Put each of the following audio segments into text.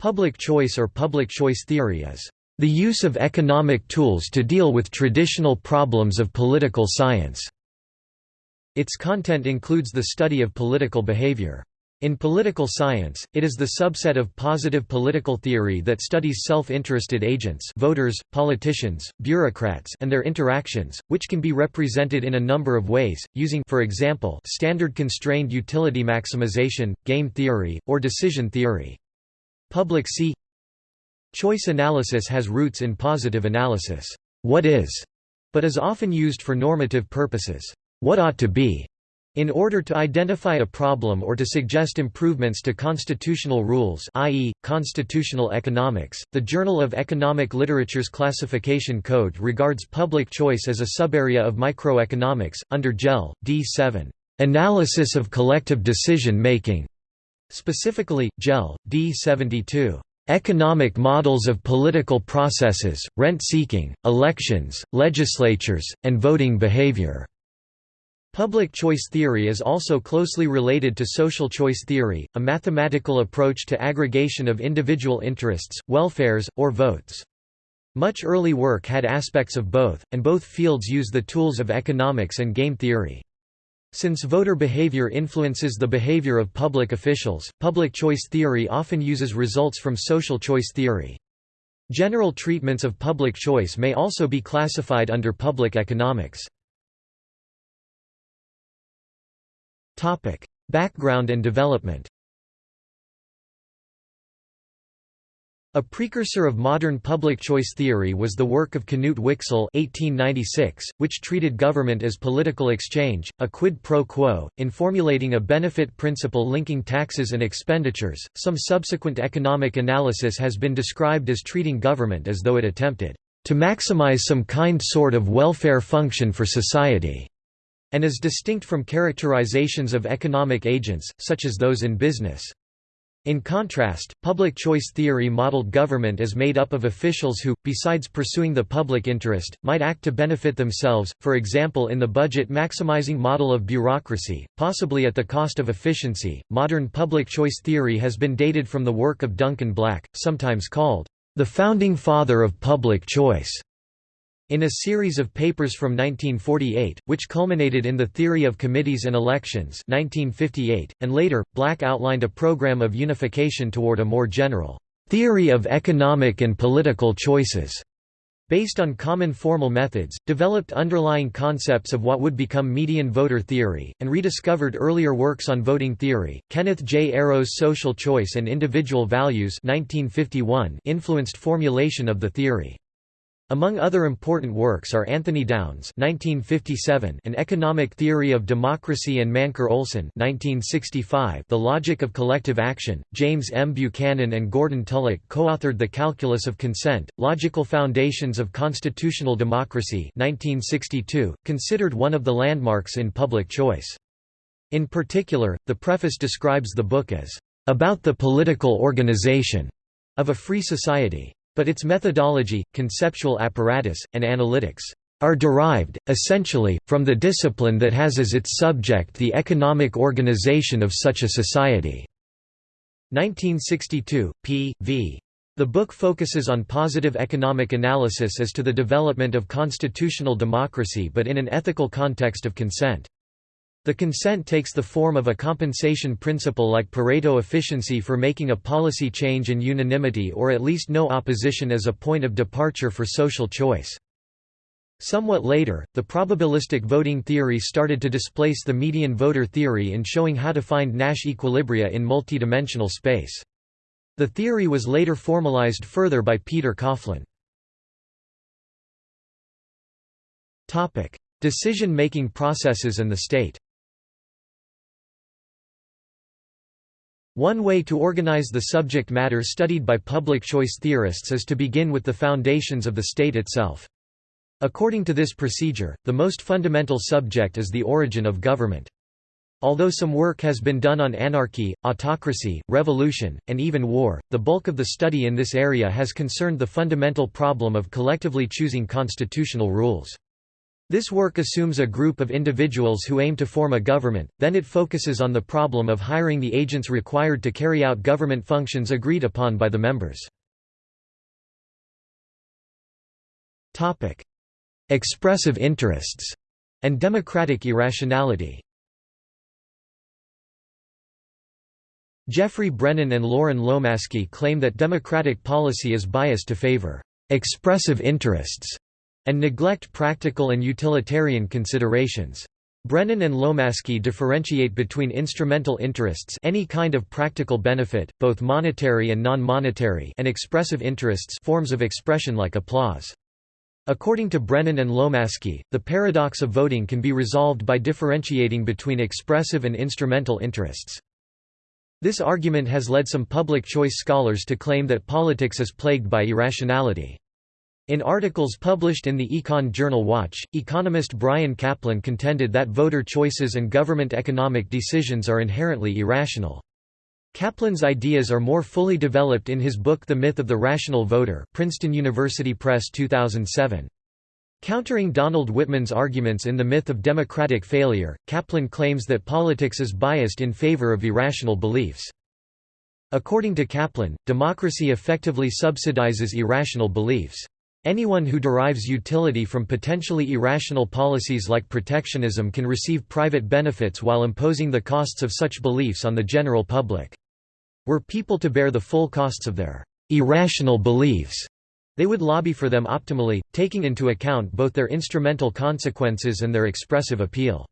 Public choice or public choice theory is the use of economic tools to deal with traditional problems of political science. Its content includes the study of political behavior. In political science, it is the subset of positive political theory that studies self-interested agents voters, politicians, bureaucrats and their interactions, which can be represented in a number of ways, using for example, standard constrained utility maximization, game theory, or decision theory. Public C Choice analysis has roots in positive analysis. What is, but is often used for normative purposes. What ought to be in order to identify a problem or to suggest improvements to constitutional rules i.e., constitutional economics, the Journal of Economic Literature's classification code regards public choice as a subarea of microeconomics, under JEL, D7, "'Analysis of Collective Decision-Making' specifically, JEL, D72. Economic models of political processes, rent-seeking, elections, legislatures, and voting behavior. Public choice theory is also closely related to social choice theory, a mathematical approach to aggregation of individual interests, welfares, or votes. Much early work had aspects of both, and both fields use the tools of economics and game theory. Since voter behavior influences the behavior of public officials, public choice theory often uses results from social choice theory. General treatments of public choice may also be classified under public economics. Background and development. A precursor of modern public choice theory was the work of Knut Wicksell (1896), which treated government as political exchange, a quid pro quo, in formulating a benefit principle linking taxes and expenditures. Some subsequent economic analysis has been described as treating government as though it attempted to maximize some kind sort of welfare function for society and is distinct from characterizations of economic agents, such as those in business. In contrast, public choice theory modeled government as made up of officials who, besides pursuing the public interest, might act to benefit themselves, for example in the budget maximizing model of bureaucracy, possibly at the cost of efficiency. Modern public choice theory has been dated from the work of Duncan Black, sometimes called the founding father of public choice. In a series of papers from 1948, which culminated in the Theory of Committees and Elections 1958, and later, Black outlined a program of unification toward a more general theory of economic and political choices, based on common formal methods, developed underlying concepts of what would become median voter theory, and rediscovered earlier works on voting theory. Kenneth J. Arrow's Social Choice and Individual Values 1951 influenced formulation of the theory. Among other important works are Anthony Downs (1957), An Economic Theory of Democracy and Mancur Olson (1965), The Logic of Collective Action. James M. Buchanan and Gordon Tullock co-authored The Calculus of Consent: Logical Foundations of Constitutional Democracy (1962), considered one of the landmarks in public choice. In particular, the preface describes the book as about the political organization of a free society. But its methodology, conceptual apparatus, and analytics are derived, essentially, from the discipline that has as its subject the economic organization of such a society." 1962, p. v. The book focuses on positive economic analysis as to the development of constitutional democracy but in an ethical context of consent. The consent takes the form of a compensation principle like Pareto efficiency for making a policy change and unanimity or at least no opposition as a point of departure for social choice. Somewhat later, the probabilistic voting theory started to displace the median voter theory in showing how to find Nash equilibria in multidimensional space. The theory was later formalized further by Peter Coughlin. Decision-making processes and the state One way to organize the subject matter studied by public choice theorists is to begin with the foundations of the state itself. According to this procedure, the most fundamental subject is the origin of government. Although some work has been done on anarchy, autocracy, revolution, and even war, the bulk of the study in this area has concerned the fundamental problem of collectively choosing constitutional rules. This work assumes a group of individuals who aim to form a government, then it focuses on the problem of hiring the agents required to carry out government functions agreed upon by the members. Expressive interests and democratic irrationality Geoffrey Brennan and Loren Lomasky claim that democratic policy is biased to favor expressive interests and neglect practical and utilitarian considerations. Brennan and Lomasky differentiate between instrumental interests any kind of practical benefit, both monetary and non-monetary and expressive interests forms of expression like applause. According to Brennan and Lomasky, the paradox of voting can be resolved by differentiating between expressive and instrumental interests. This argument has led some public choice scholars to claim that politics is plagued by irrationality. In articles published in the Econ Journal Watch, economist Bryan Caplan contended that voter choices and government economic decisions are inherently irrational. Caplan's ideas are more fully developed in his book The Myth of the Rational Voter Princeton University Press 2007. Countering Donald Wittman's arguments in The Myth of Democratic Failure, Caplan claims that politics is biased in favor of irrational beliefs. According to Caplan, democracy effectively subsidizes irrational beliefs. Anyone who derives utility from potentially irrational policies like protectionism can receive private benefits while imposing the costs of such beliefs on the general public. Were people to bear the full costs of their irrational beliefs, they would lobby for them optimally, taking into account both their instrumental consequences and their expressive appeal.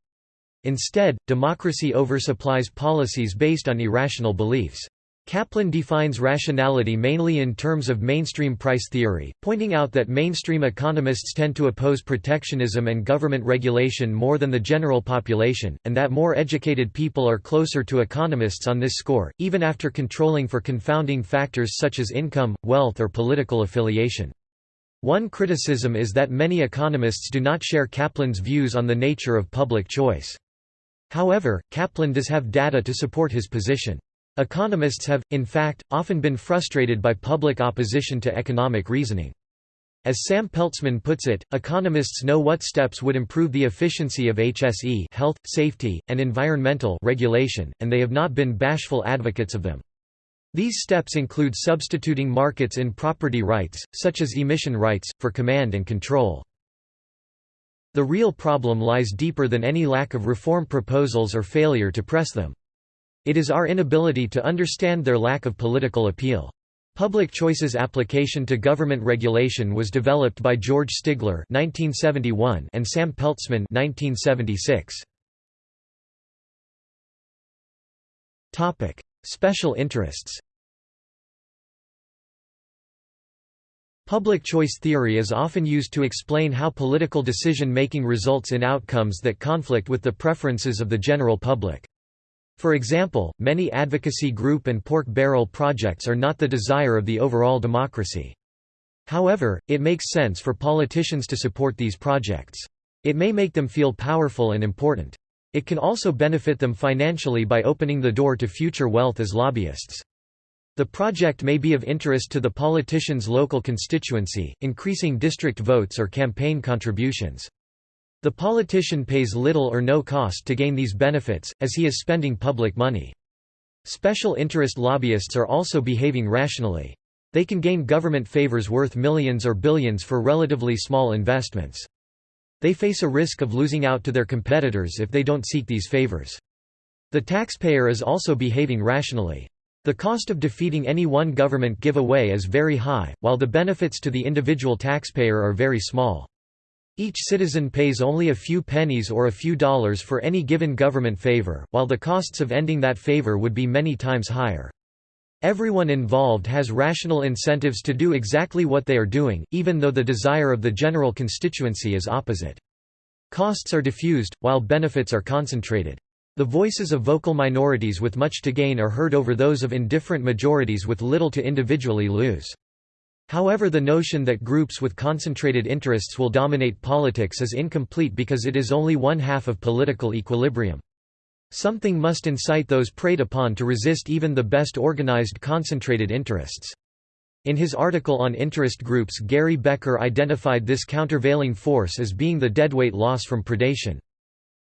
Instead, democracy oversupplies policies based on irrational beliefs. Caplan defines rationality mainly in terms of mainstream price theory, pointing out that mainstream economists tend to oppose protectionism and government regulation more than the general population, and that more educated people are closer to economists on this score, even after controlling for confounding factors such as income, wealth or political affiliation. One criticism is that many economists do not share Caplan's views on the nature of public choice. However, Caplan does have data to support his position. Economists have, in fact, often been frustrated by public opposition to economic reasoning. As Sam Peltzman puts it, economists know what steps would improve the efficiency of HSE health, safety, and environmental regulation, and they have not been bashful advocates of them. These steps include substituting markets in property rights, such as emission rights, for command and control. The real problem lies deeper than any lack of reform proposals or failure to press them. It is our inability to understand their lack of political appeal. Public choice's application to government regulation was developed by George Stigler (1971) and Sam Peltzman (1976). Topic: Special interests. Public choice theory is often used to explain how political decision-making results in outcomes that conflict with the preferences of the general public. For example, many advocacy group and pork barrel projects are not the desire of the overall democracy. However, it makes sense for politicians to support these projects. It may make them feel powerful and important. It can also benefit them financially by opening the door to future wealth as lobbyists. The project may be of interest to the politician's local constituency, increasing district votes or campaign contributions. The politician pays little or no cost to gain these benefits, as he is spending public money. Special interest lobbyists are also behaving rationally. They can gain government favors worth millions or billions for relatively small investments. They face a risk of losing out to their competitors if they don't seek these favors. The taxpayer is also behaving rationally. The cost of defeating any one government giveaway is very high, while the benefits to the individual taxpayer are very small. Each citizen pays only a few pennies or a few dollars for any given government favor, while the costs of ending that favor would be many times higher. Everyone involved has rational incentives to do exactly what they are doing, even though the desire of the general constituency is opposite. Costs are diffused, while benefits are concentrated. The voices of vocal minorities with much to gain are heard over those of indifferent majorities with little to individually lose. However the notion that groups with concentrated interests will dominate politics is incomplete because it is only one half of political equilibrium. Something must incite those preyed upon to resist even the best organized concentrated interests. In his article on interest groups Gary Becker identified this countervailing force as being the deadweight loss from predation.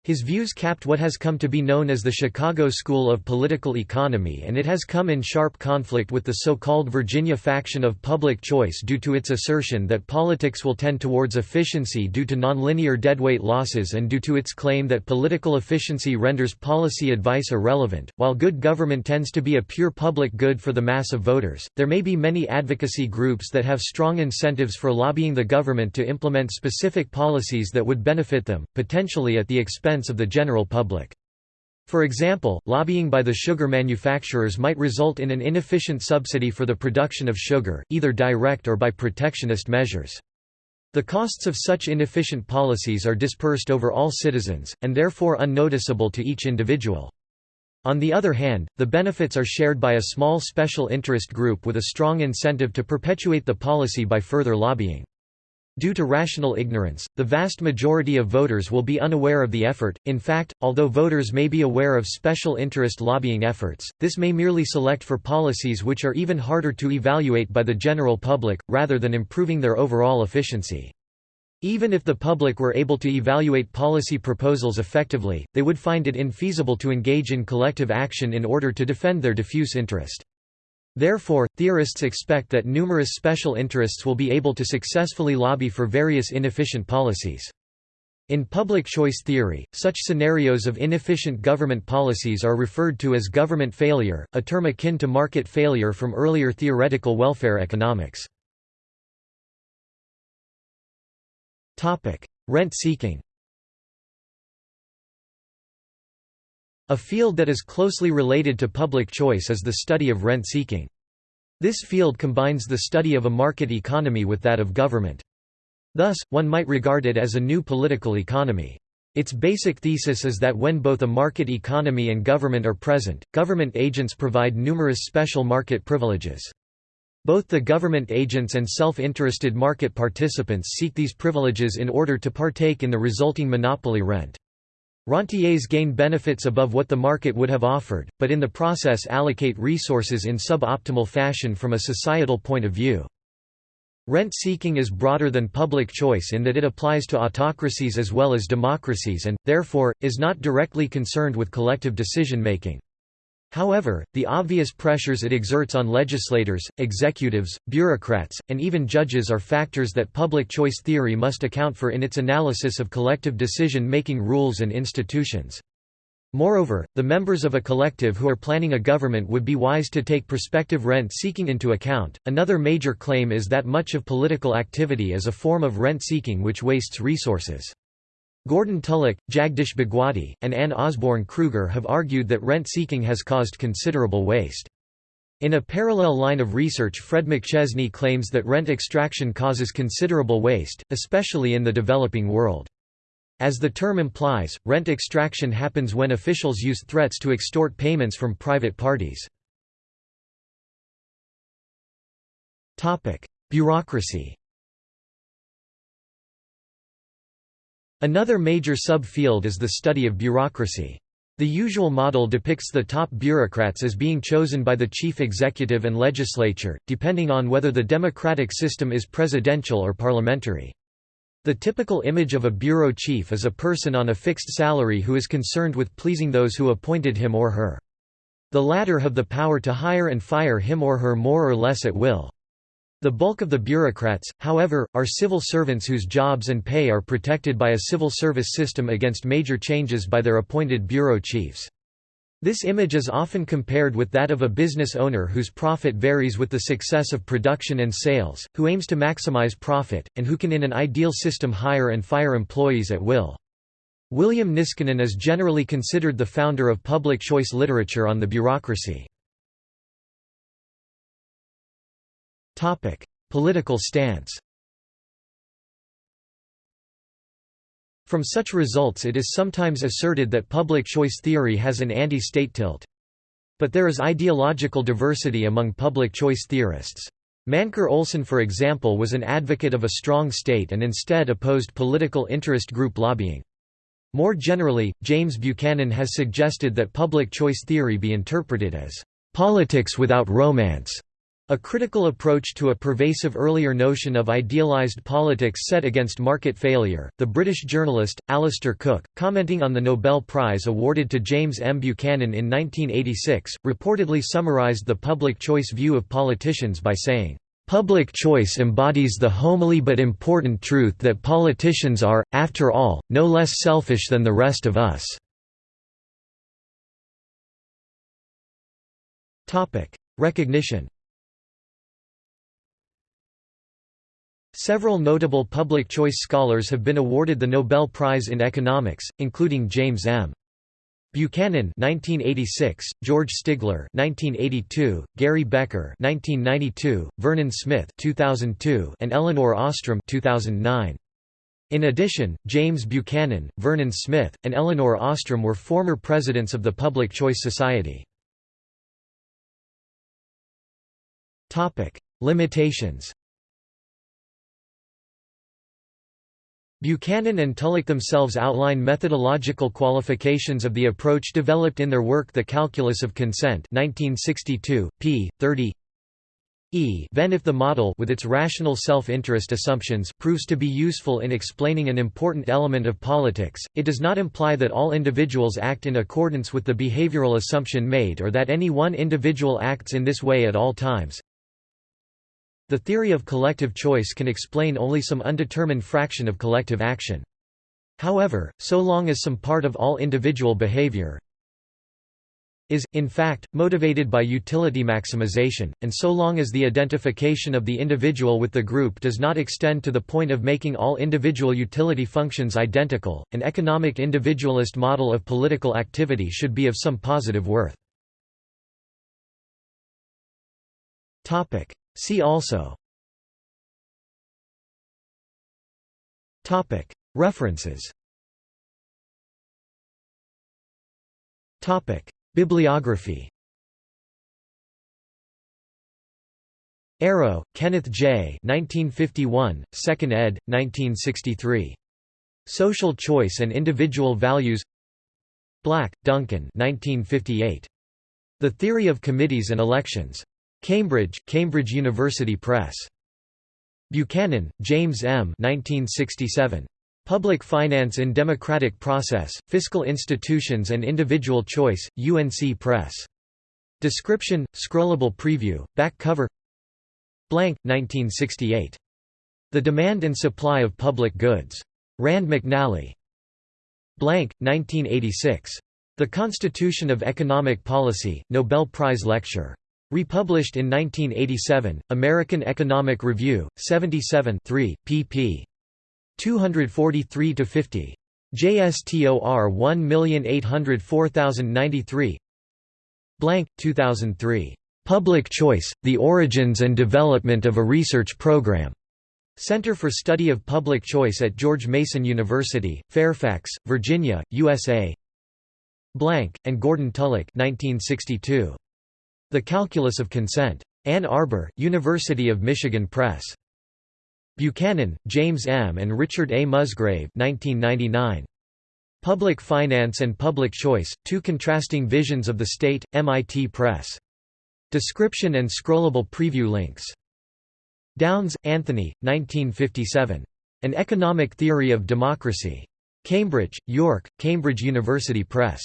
His views capped what has come to be known as the Chicago School of Political Economy and it has come in sharp conflict with the so-called Virginia faction of public choice due to its assertion that politics will tend towards efficiency due to nonlinear deadweight losses and due to its claim that political efficiency renders policy advice irrelevant. While good government tends to be a pure public good for the mass of voters, there may be many advocacy groups that have strong incentives for lobbying the government to implement specific policies that would benefit them, potentially at the expense expense of the general public. For example, lobbying by the sugar manufacturers might result in an inefficient subsidy for the production of sugar, either direct or by protectionist measures. The costs of such inefficient policies are dispersed over all citizens, and therefore unnoticeable to each individual. On the other hand, the benefits are shared by a small special interest group with a strong incentive to perpetuate the policy by further lobbying. Due to rational ignorance, the vast majority of voters will be unaware of the effort. In fact, although voters may be aware of special interest lobbying efforts, this may merely select for policies which are even harder to evaluate by the general public, rather than improving their overall efficiency. Even if the public were able to evaluate policy proposals effectively, they would find it infeasible to engage in collective action in order to defend their diffuse interest. Therefore, theorists expect that numerous special interests will be able to successfully lobby for various inefficient policies. In public choice theory, such scenarios of inefficient government policies are referred to as government failure, a term akin to market failure from earlier theoretical welfare economics. Rent-seeking A field that is closely related to public choice is the study of rent-seeking. This field combines the study of a market economy with that of government. Thus, one might regard it as a new political economy. Its basic thesis is that when both a market economy and government are present, government agents provide numerous special market privileges. Both the government agents and self-interested market participants seek these privileges in order to partake in the resulting monopoly rent. Rentiers gain benefits above what the market would have offered, but in the process allocate resources in suboptimal fashion from a societal point of view. Rent-seeking is broader than public choice in that it applies to autocracies as well as democracies and, therefore, is not directly concerned with collective decision-making. However, the obvious pressures it exerts on legislators, executives, bureaucrats, and even judges are factors that public choice theory must account for in its analysis of collective decision-making rules and institutions. Moreover, the members of a collective who are planning a government would be wise to take prospective rent seeking into account. Another major claim is that much of political activity is a form of rent seeking which wastes resources. Gordon Tullock, Jagdish Bhagwati, and Anne Osborn Krueger have argued that rent-seeking has caused considerable waste. In a parallel line of research Fred McChesney claims that rent extraction causes considerable waste, especially in the developing world. As the term implies, rent extraction happens when officials use threats to extort payments from private parties. Bureaucracy Another major subfield is the study of bureaucracy. The usual model depicts the top bureaucrats as being chosen by the chief executive and legislature, depending on whether the democratic system is presidential or parliamentary. The typical image of a bureau chief is a person on a fixed salary who is concerned with pleasing those who appointed him or her. The latter have the power to hire and fire him or her more or less at will. The bulk of the bureaucrats, however, are civil servants whose jobs and pay are protected by a civil service system against major changes by their appointed bureau chiefs. This image is often compared with that of a business owner whose profit varies with the success of production and sales, who aims to maximize profit, and who can in an ideal system hire and fire employees at will. William Niskanen is generally considered the founder of public choice literature on the bureaucracy. Topic: Political stance. From such results it is sometimes asserted that public choice theory has an anti-state tilt. But there is ideological diversity among public choice theorists. Mancur Olson for example was an advocate of a strong state and instead opposed political interest group lobbying. More generally, James Buchanan has suggested that public choice theory be interpreted as politics without romance, A critical approach to a pervasive earlier notion of idealized politics set against market failure, the British journalist, Alistair Cooke, commenting on the Nobel Prize awarded to James M. Buchanan in 1986, reportedly summarised the public choice view of politicians by saying, Public choice embodies the homely but important truth that politicians are, after all, no less selfish than the rest of us. Recognition Several notable public choice scholars have been awarded the Nobel Prize in Economics, including James M. Buchanan 1986, George Stigler 1982, Gary Becker 1992, Vernon Smith 2002, and Elinor Ostrom 2009. In addition, James Buchanan, Vernon Smith, and Elinor Ostrom were former presidents of the Public Choice Society. Topic: Limitations Buchanan and Tullock themselves outline methodological qualifications of the approach developed in their work The Calculus of Consent 1962, p. 30 e then if the model with its rational self-interest assumptions proves to be useful in explaining an important element of politics, it does not imply that all individuals act in accordance with the behavioral assumption made or that any one individual acts in this way at all times. The theory of collective choice can explain only some undetermined fraction of collective action. However, so long as some part of all individual behavior is, in fact, motivated by utility maximization, and so long as the identification of the individual with the group does not extend to the point of making all individual utility functions identical, an economic individualist model of political activity should be of some positive worth. See also References Bibliography Arrow, Kenneth J. 1951, 2nd ed., 1963. Social Choice and Individual Values Black, Duncan 1958. The Theory of Committees and Elections. Cambridge, Cambridge University Press. Buchanan, James M. 1967. Public Finance in Democratic Process, Fiscal Institutions and Individual Choice, UNC Press. Description, scrollable preview, back cover Blank, 1968. The Demand and Supply of Public Goods. Rand McNally. Blank, 1986. The Constitution of Economic Policy, Nobel Prize Lecture. Republished in 1987, American Economic Review, 77 3, pp. 243–50. JSTOR 1804093 Blank, 2003. Public Choice, The Origins and Development of a Research Program. Center for Study of Public Choice at George Mason University, Fairfax, Virginia, USA Blank, and Gordon Tullock 1962. The Calculus of Consent. Ann Arbor, University of Michigan Press. Buchanan, James M. and Richard A. Musgrave 1999. Public Finance and Public Choice, Two Contrasting Visions of the State, MIT Press. Description and scrollable preview links. Downs, Anthony, 1957. An Economic Theory of Democracy. Cambridge, York, Cambridge University Press.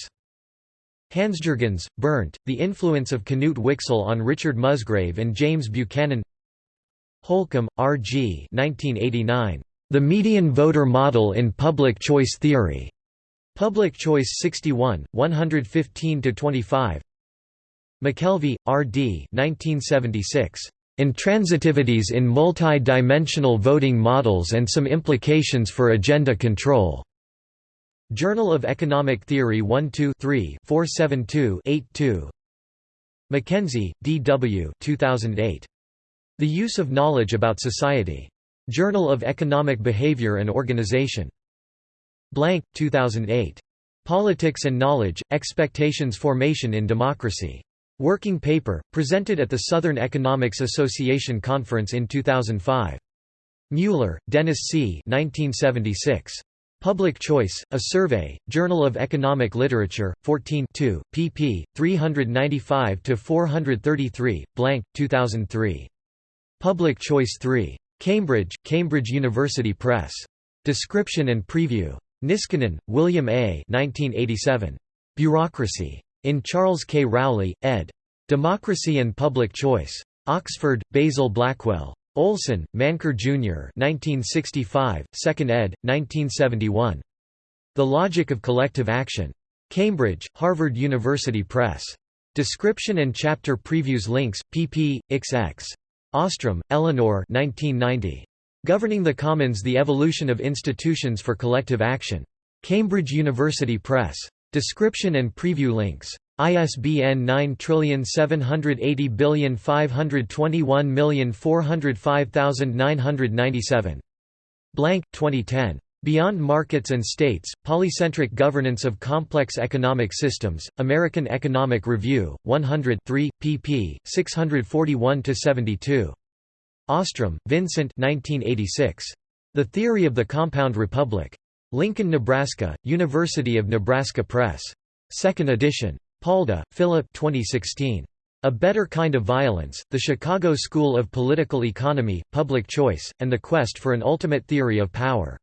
Hansjurgens, Bernd, The Influence of Knut Wicksell on Richard Musgrave and James Buchanan Holcombe, R. G. 1989. The Median Voter Model in Public Choice Theory. Public Choice 61, 115–25 McKelvey, R. D. 1976. Intransitivities in Multi-Dimensional Voting Models and Some Implications for Agenda Control. Journal of Economic Theory 1-2-3-472-82 Mackenzie, D. W. 2008. The Use of Knowledge About Society. Journal of Economic Behavior and Organization. Blank, 2008. Politics and Knowledge, Expectations Formation in Democracy. Working paper, presented at the Southern Economics Association Conference in 2005. Mueller, Dennis C. 1976. Public Choice, A Survey, Journal of Economic Literature, 14 pp. 395–433, blank, 2003. Public Choice 3. Cambridge, Cambridge University Press. Description and Preview. Niskanen, William A. 1987. Bureaucracy. In Charles K. Rowley, ed. Democracy and Public Choice. Oxford, Basil Blackwell. Olson, Mancur Jr. 1965, 2nd ed., 1971. The Logic of Collective Action. Cambridge, Harvard University Press. Description and chapter previews links, pp. xx. Ostrom, Elinor 1990. Governing the Commons The Evolution of Institutions for Collective Action. Cambridge University Press. Description and preview links. ISBN 9780521405997. Blank, 2010. Beyond Markets and States, Polycentric Governance of Complex Economic Systems, American Economic Review, 100 3, pp. 641–72. Ostrom, Vincent 1986. The Theory of the Compound Republic. Lincoln, Nebraska, University of Nebraska Press. 2nd edition. Palda, Philip 2016. A Better Kind of Violence, The Chicago School of Political Economy, Public Choice, and the Quest for an Ultimate Theory of Power.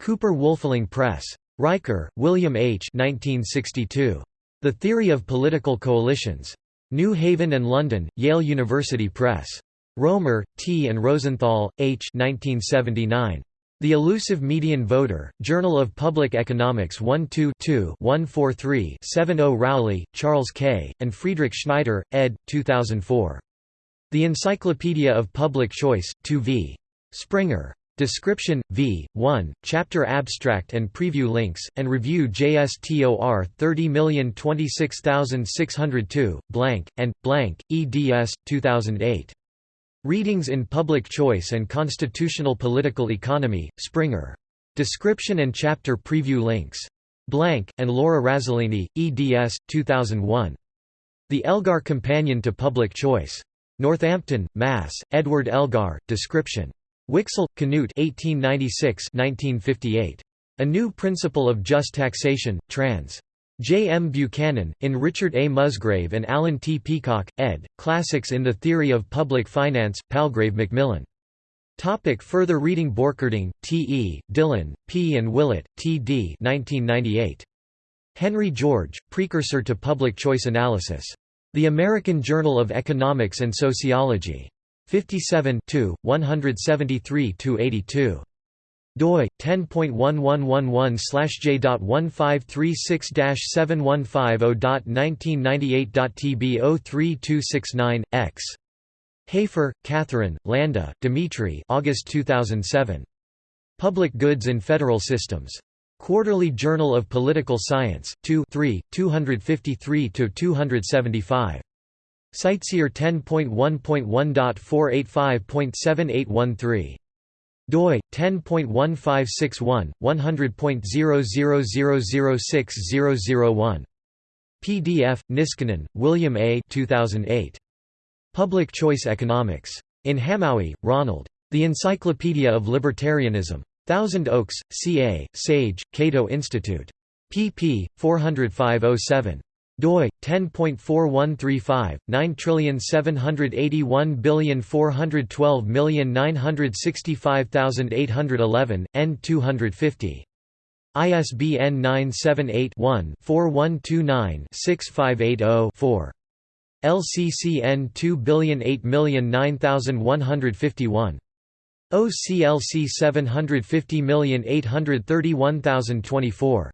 Cooper Wolfling Press. Riker, William H. 1962. The Theory of Political Coalitions. New Haven and London, Yale University Press. Romer, T. and Rosenthal, H. 1979. The Elusive Median Voter, Journal of Public Economics 1 2 143 70 Rowley, Charles K., and Friedrich Schneider, ed. 2004. The Encyclopedia of Public Choice, 2 v. Springer. Description, v. 1, chapter abstract and preview links, and review JSTOR 30026602, blank, and, blank, eds. 2008. Readings in Public Choice and Constitutional Political Economy, Springer. Description and chapter preview links. Blank, and Laura Razzolini, eds. 2001. The Elgar Companion to Public Choice. Northampton, Mass., Edward Elgar, description. Wicksell, Knut 1896 1958. A New Principle of Just Taxation, trans. J. M. Buchanan, in Richard A. Musgrave and Alan T. Peacock, ed., Classics in the Theory of Public Finance, Palgrave Macmillan. Topic further reading Borcherding, T. E., Dillon, P. and Willett, T. D. 1998. Henry George, Precursor to Public Choice Analysis. The American Journal of Economics and Sociology. 57 173–82 doi 10.111/j.1536715.1998.tb03269 x Hafer, Catherine, Landa, Dimitri August 2007. Public Goods in Federal Systems. Quarterly Journal of Political Science, 2 3, 253–275. CiteSeer 10.1.1.485.7813 doi 10.1561 100.000060001 PDF Niskanen William A. 2008 Public Choice Economics. In Hamowy Ronald. The Encyclopedia of Libertarianism. Thousand Oaks CA Sage Cato Institute. Pp 40507 doi 10.4135 9781412965811 n 250 ISBN 978-1-4129-6580-4. LCCN 2008009151. OCLC 750831024.